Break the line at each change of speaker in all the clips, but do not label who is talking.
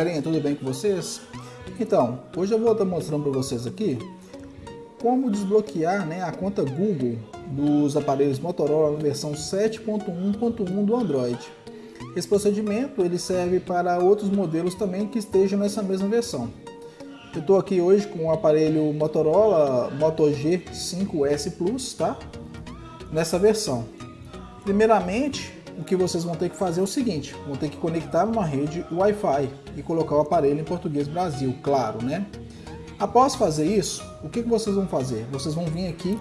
galerinha, tudo bem com vocês? Então, hoje eu vou estar mostrando para vocês aqui como desbloquear né, a conta Google dos aparelhos Motorola na versão 7.1.1 do Android. Esse procedimento ele serve para outros modelos também que estejam nessa mesma versão. Eu estou aqui hoje com o aparelho Motorola Moto G5S Plus, tá? Nessa versão. Primeiramente, o que vocês vão ter que fazer é o seguinte, vão ter que conectar uma rede Wi-Fi e colocar o aparelho em português Brasil, claro, né? Após fazer isso, o que, vocês vão fazer? Vocês vão vir aqui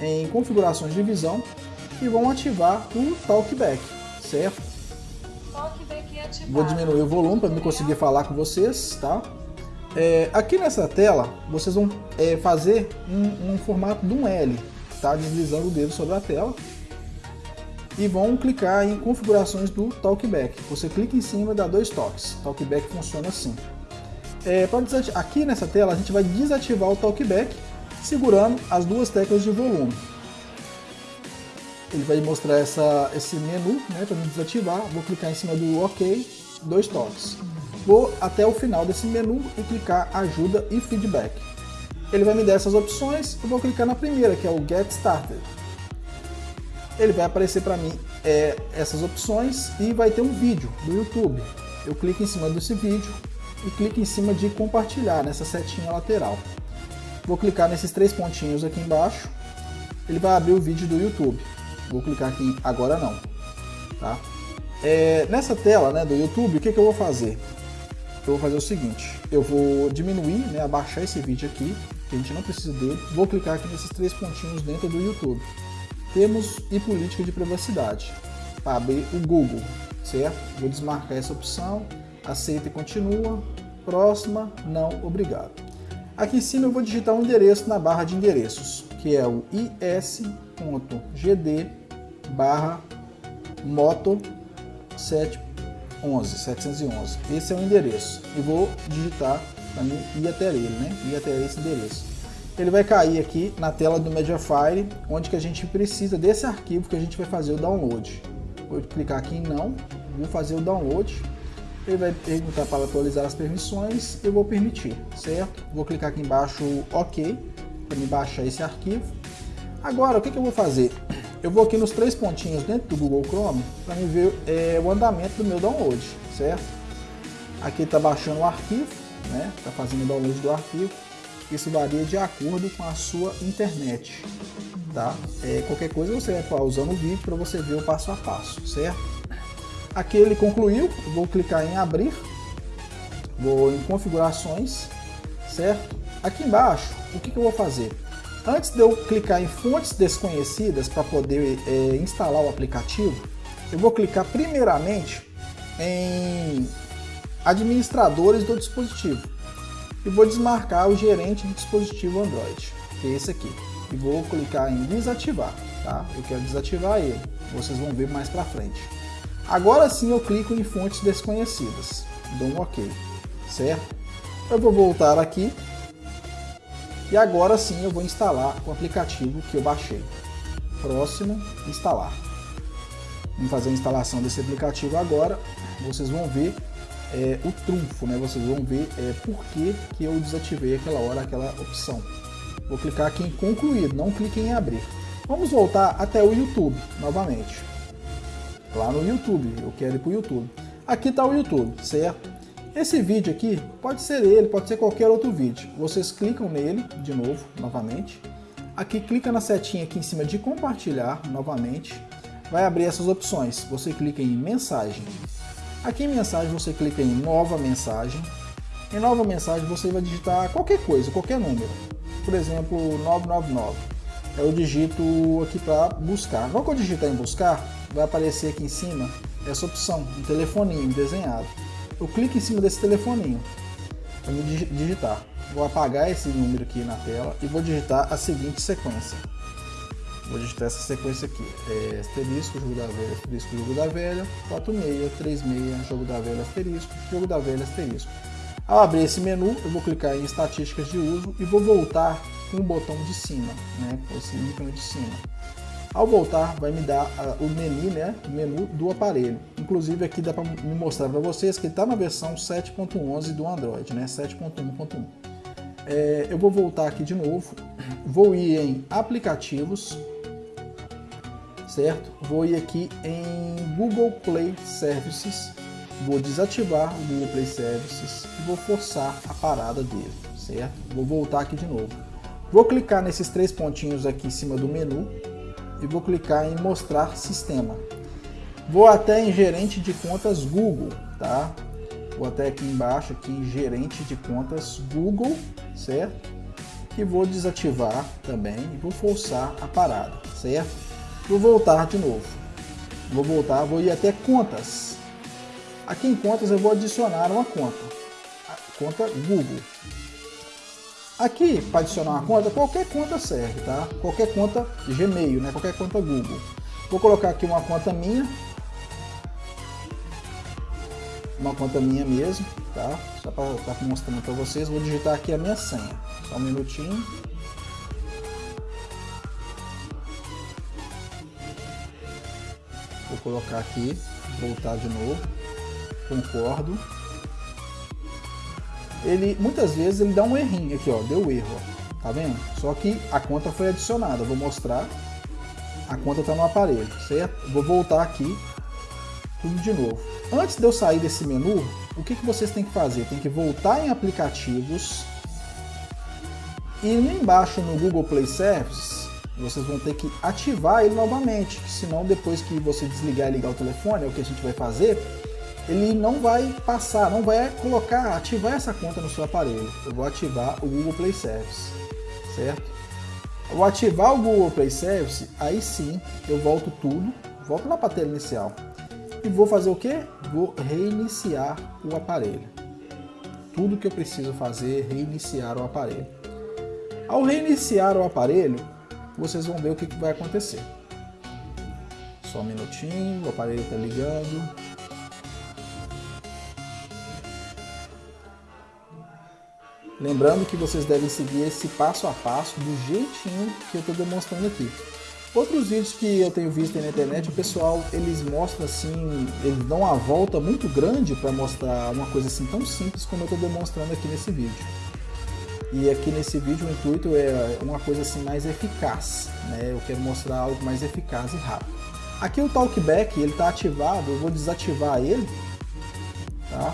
em configurações de visão e vão ativar o Talkback, certo?
Talkback ativado.
Vou diminuir o volume para me conseguir falar com vocês, tá? É, aqui nessa tela, vocês vão é, fazer um, um formato de um L, tá? Deslizando o dedo sobre a tela e vão clicar em configurações do Talkback. Você clica em cima e dá dois toques. Talkback funciona assim. É, aqui nessa tela a gente vai desativar o Talkback segurando as duas teclas de volume. Ele vai mostrar essa, esse menu né, para me desativar. Vou clicar em cima do OK, dois toques. Vou até o final desse menu e clicar ajuda e feedback. Ele vai me dar essas opções, eu vou clicar na primeira, que é o Get Started ele vai aparecer para mim é, essas opções e vai ter um vídeo do YouTube. Eu clico em cima desse vídeo e clico em cima de compartilhar nessa setinha lateral. Vou clicar nesses três pontinhos aqui embaixo, ele vai abrir o vídeo do YouTube. Vou clicar aqui agora não. Tá? É, nessa tela né, do YouTube, o que, que eu vou fazer? Eu vou fazer o seguinte, eu vou diminuir, né, abaixar esse vídeo aqui, que a gente não precisa dele. Vou clicar aqui nesses três pontinhos dentro do YouTube. Temos e política de privacidade. Para abrir o Google, certo? Vou desmarcar essa opção, aceita e continua. Próxima, não, obrigado. Aqui em cima eu vou digitar um endereço na barra de endereços, que é o is.gd barra moto 711, 711. Esse é o endereço. E vou digitar para ir até ele, né? Ir até esse endereço ele vai cair aqui na tela do Mediafire, onde que a gente precisa desse arquivo que a gente vai fazer o download. Vou clicar aqui em não, vou fazer o download, ele vai perguntar para atualizar as permissões, eu vou permitir, certo? Vou clicar aqui embaixo OK, para me baixar esse arquivo. Agora, o que, que eu vou fazer? Eu vou aqui nos três pontinhos dentro do Google Chrome para me ver é, o andamento do meu download, certo? Aqui está baixando o arquivo, né? Está fazendo o download do arquivo. Isso varia de acordo com a sua internet, tá? É, qualquer coisa você vai pausando o vídeo para você ver o passo a passo, certo? Aqui ele concluiu, vou clicar em abrir, vou em configurações, certo? Aqui embaixo, o que, que eu vou fazer? Antes de eu clicar em fontes desconhecidas para poder é, instalar o aplicativo, eu vou clicar primeiramente em administradores do dispositivo e vou desmarcar o gerente de dispositivo Android, que é esse aqui. E vou clicar em desativar, tá? Eu quero desativar ele, vocês vão ver mais para frente. Agora sim eu clico em fontes desconhecidas, dou um OK, certo? Eu vou voltar aqui e agora sim eu vou instalar o aplicativo que eu baixei. Próximo, instalar. Vamos fazer a instalação desse aplicativo agora, vocês vão ver é, o trunfo, né? Vocês vão ver é, por que, que eu desativei aquela hora aquela opção. Vou clicar aqui em concluir, não clique em abrir. Vamos voltar até o YouTube novamente. Lá no YouTube, eu quero ir para o YouTube. Aqui está o YouTube, certo? Esse vídeo aqui pode ser ele, pode ser qualquer outro vídeo. Vocês clicam nele de novo, novamente. Aqui clica na setinha aqui em cima de compartilhar novamente. Vai abrir essas opções. Você clica em mensagem. Aqui em mensagem você clica em nova mensagem. Em nova mensagem você vai digitar qualquer coisa, qualquer número. Por exemplo, 999. Eu digito aqui para buscar. Logo que eu digitar em buscar, vai aparecer aqui em cima essa opção, um telefoninho desenhado. Eu clico em cima desse telefoninho para me digitar. Vou apagar esse número aqui na tela e vou digitar a seguinte sequência. Vou digitar essa sequência aqui. É, asterisco, jogo da velha, asterisco, jogo da velha, 46, 36, jogo da velha, asterisco, jogo da velha, asterisco. Ao abrir esse menu, eu vou clicar em estatísticas de uso e vou voltar com o botão de cima, né, com esse ícone de cima. Ao voltar, vai me dar uh, o menu, né, menu do aparelho. Inclusive aqui dá para me mostrar para vocês que está na versão 7.11 do Android, né, 7.1.1. É, eu vou voltar aqui de novo, vou ir em aplicativos, certo? Vou ir aqui em Google Play Services, vou desativar o Google Play Services e vou forçar a parada dele, certo? Vou voltar aqui de novo. Vou clicar nesses três pontinhos aqui em cima do menu e vou clicar em mostrar sistema. Vou até em gerente de contas Google, tá? Vou até aqui embaixo, aqui em gerente de contas Google, certo? E vou desativar também e vou forçar a parada, certo? Vou voltar de novo. Vou voltar, vou ir até contas. Aqui em contas eu vou adicionar uma conta. A conta Google. Aqui, para adicionar uma conta, qualquer conta serve, tá? Qualquer conta Gmail, né? Qualquer conta Google. Vou colocar aqui uma conta minha, uma conta minha mesmo, tá? Só para estar tá mostrando para vocês, vou digitar aqui a minha senha. Só um minutinho. Colocar aqui, voltar de novo. Concordo. Ele, muitas vezes, ele dá um errinho aqui, ó, deu erro, ó. Tá vendo? Só que a conta foi adicionada. Vou mostrar. A conta está no aparelho, certo? Vou voltar aqui, tudo de novo Antes de eu sair desse menu, o que, que vocês têm que fazer? Tem que voltar em aplicativos e embaixo no Google Play Services, vocês vão ter que ativar ele novamente, senão depois que você desligar e ligar o telefone, é o que a gente vai fazer, ele não vai passar, não vai colocar, ativar essa conta no seu aparelho. Eu vou ativar o Google Play Service, certo? Eu vou ativar o Google Play Service, aí sim eu volto tudo, volto lá para a tela inicial. E vou fazer o que? Vou reiniciar o aparelho. Tudo que eu preciso fazer é reiniciar o aparelho. Ao reiniciar o aparelho, vocês vão ver o que, vai acontecer. Só um minutinho, o aparelho está ligando. Lembrando que vocês devem seguir esse passo a passo do jeitinho que eu estou demonstrando aqui. Outros vídeos que eu tenho visto na internet, o pessoal, eles mostram assim, eles dão uma volta muito grande para mostrar uma coisa assim tão simples como eu estou demonstrando aqui nesse vídeo. E aqui nesse vídeo o intuito é uma coisa assim mais eficaz, né? Eu quero mostrar algo mais eficaz e rápido. Aqui o Talkback, ele está ativado, eu vou desativar ele, tá?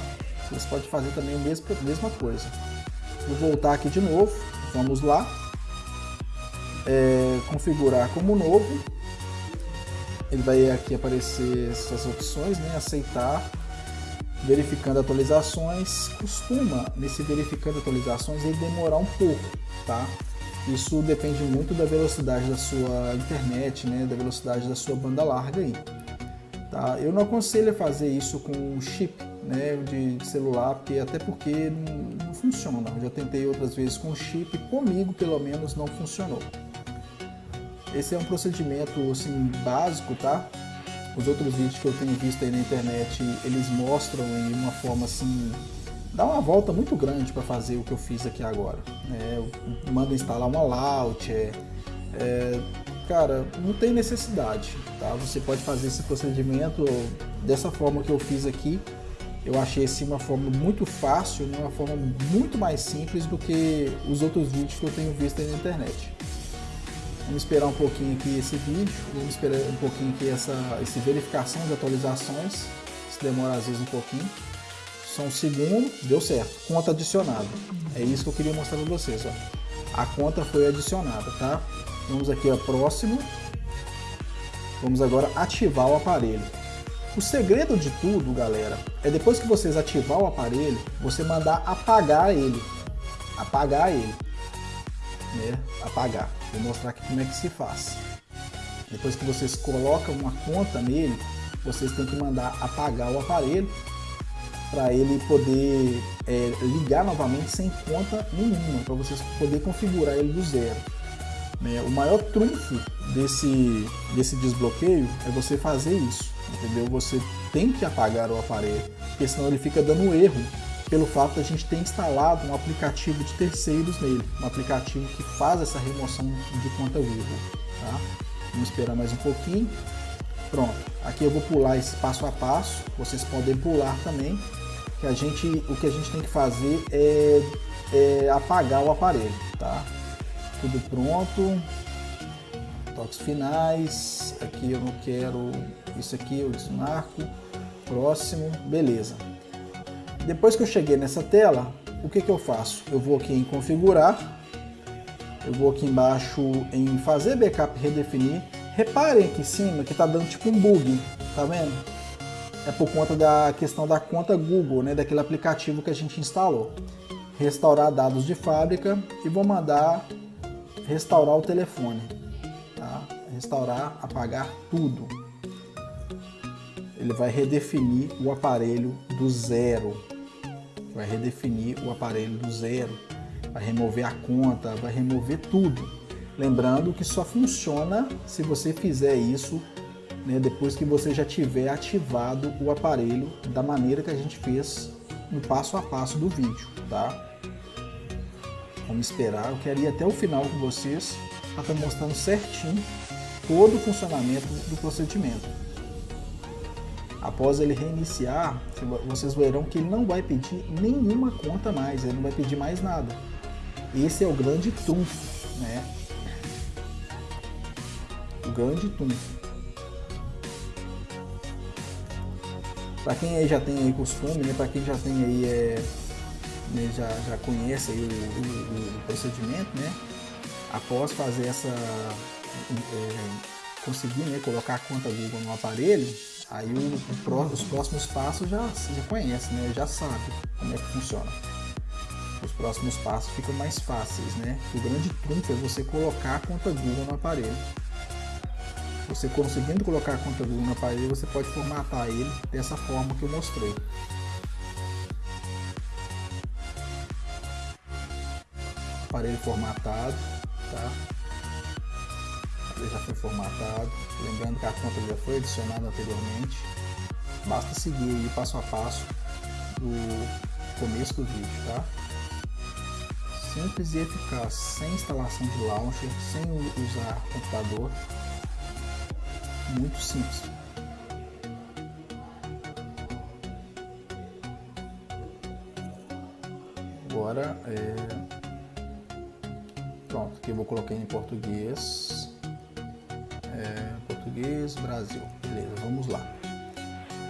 Vocês podem fazer também a mesma, a mesma coisa. Vou voltar aqui de novo, vamos lá é, configurar como novo. Ele vai aqui aparecer essas opções, né? aceitar, verificando atualizações. Costuma, nesse verificando atualizações, ele demorar um pouco, tá? Isso depende muito da velocidade da sua internet, né? da velocidade da sua banda larga aí. Tá? Eu não aconselho a fazer isso com chip né, de celular, porque, até porque não, não funciona. Eu já tentei outras vezes com chip, comigo pelo menos não funcionou. Esse é um procedimento assim, básico, tá? Os outros vídeos que eu tenho visto aí na internet, eles mostram em uma forma assim, dá uma volta muito grande para fazer o que eu fiz aqui agora. É, manda instalar uma launcher, é, cara, não tem necessidade, tá? Você pode fazer esse procedimento dessa forma que eu fiz aqui. Eu achei assim uma forma muito fácil, né? uma forma muito mais simples do que os outros vídeos que eu tenho visto aí na internet. Vamos esperar um pouquinho aqui esse vídeo, vamos esperar um pouquinho aqui essa, essa verificação de atualizações, demora às vezes um pouquinho. Só um segundo, deu certo, conta adicionada. É isso que eu queria mostrar para vocês, ó. A conta foi adicionada, tá? Vamos aqui a próximo. Vamos agora ativar o aparelho. O segredo de tudo, galera, é depois que vocês ativar o aparelho, você mandar apagar ele. Apagar ele. Né? Apagar. Vou mostrar aqui como é que se faz. Depois que vocês colocam uma conta nele, vocês têm que mandar apagar o aparelho para ele poder é, ligar novamente sem conta nenhuma, para vocês poder configurar ele do zero. Né? O maior trunfo desse, desse desbloqueio é você fazer isso, entendeu? Você tem que apagar o aparelho, porque senão ele fica dando erro pelo fato a gente ter instalado um aplicativo de terceiros nele, um aplicativo que faz essa remoção de conta Google. Tá? Vamos esperar mais um pouquinho. Pronto, aqui eu vou pular esse passo a passo, vocês podem pular também, que a gente, o que a gente tem que fazer é, é apagar o aparelho, tá? Tudo pronto, toques finais, aqui eu não quero, isso aqui eu desmarco, próximo, beleza. Depois que eu cheguei nessa tela, o que, que eu faço? Eu vou aqui em configurar, eu vou aqui embaixo em fazer backup redefinir. Reparem aqui em cima que está dando tipo um bug, tá vendo? É por conta da questão da conta Google, né, daquele aplicativo que a gente instalou. Restaurar dados de fábrica e vou mandar restaurar o telefone. Tá? Restaurar, apagar tudo. Ele vai redefinir o aparelho do zero. Vai redefinir o aparelho do zero vai remover a conta, vai remover tudo. Lembrando que só funciona se você fizer isso né, depois que você já tiver ativado o aparelho da maneira que a gente fez no passo a passo do vídeo, tá? Vamos esperar, eu quero ir até o final com vocês para estar mostrando certinho todo o funcionamento do procedimento. Após ele reiniciar, vocês verão que ele não vai pedir nenhuma conta mais, ele não vai pedir mais nada. Esse é o grande trunfo, né? O grande trunfo. Para quem aí já tem aí costume, né? Para quem já tem aí é, né? já, já conhece aí o, o, o, procedimento, né? Após fazer essa é, conseguir né, colocar a conta Google no aparelho, aí o, o, os próximos passos já, já conhece, né? Já sabe como é que funciona os próximos passos ficam mais fáceis, né? O grande trunfo é você colocar a conta Google no aparelho. Você conseguindo colocar a conta Google no aparelho, você pode formatar ele dessa forma que eu mostrei. Aparelho formatado, tá? Já foi formatado. Lembrando que a conta já foi adicionada anteriormente. Basta seguir aí passo a passo do começo do vídeo, tá? simples e eficaz, sem instalação de launcher, sem usar computador. Muito simples. Agora, é... pronto, aqui eu vou colocar em português. É... Português, Brasil. Beleza, vamos lá.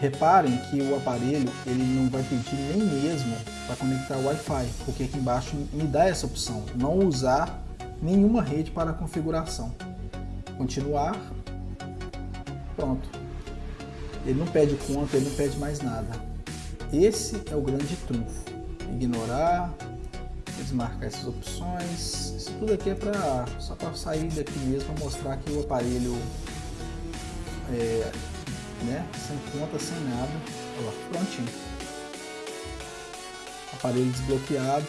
Reparem que o aparelho ele não vai pedir nem mesmo para conectar Wi-Fi, porque aqui embaixo me dá essa opção, não usar nenhuma rede para configuração. Continuar, pronto. Ele não pede conta, ele não pede mais nada. Esse é o grande trunfo. Ignorar, desmarcar essas opções. Isso tudo aqui é para só para sair daqui mesmo, mostrar que o aparelho é, né? Sem conta, sem nada. Olha prontinho. Aparelho desbloqueado,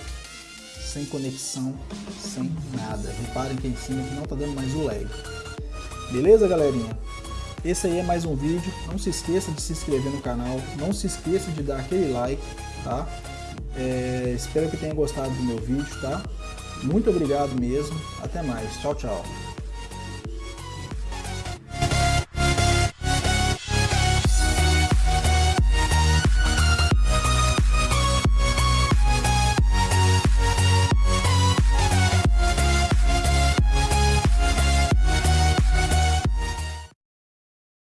sem conexão, sem nada. Reparem que em cima que não está dando mais o lag. Beleza, galerinha? Esse aí é mais um vídeo. Não se esqueça de se inscrever no canal. Não se esqueça de dar aquele like, tá? É, espero que tenha gostado do meu vídeo, tá? Muito obrigado mesmo. Até mais. Tchau, tchau.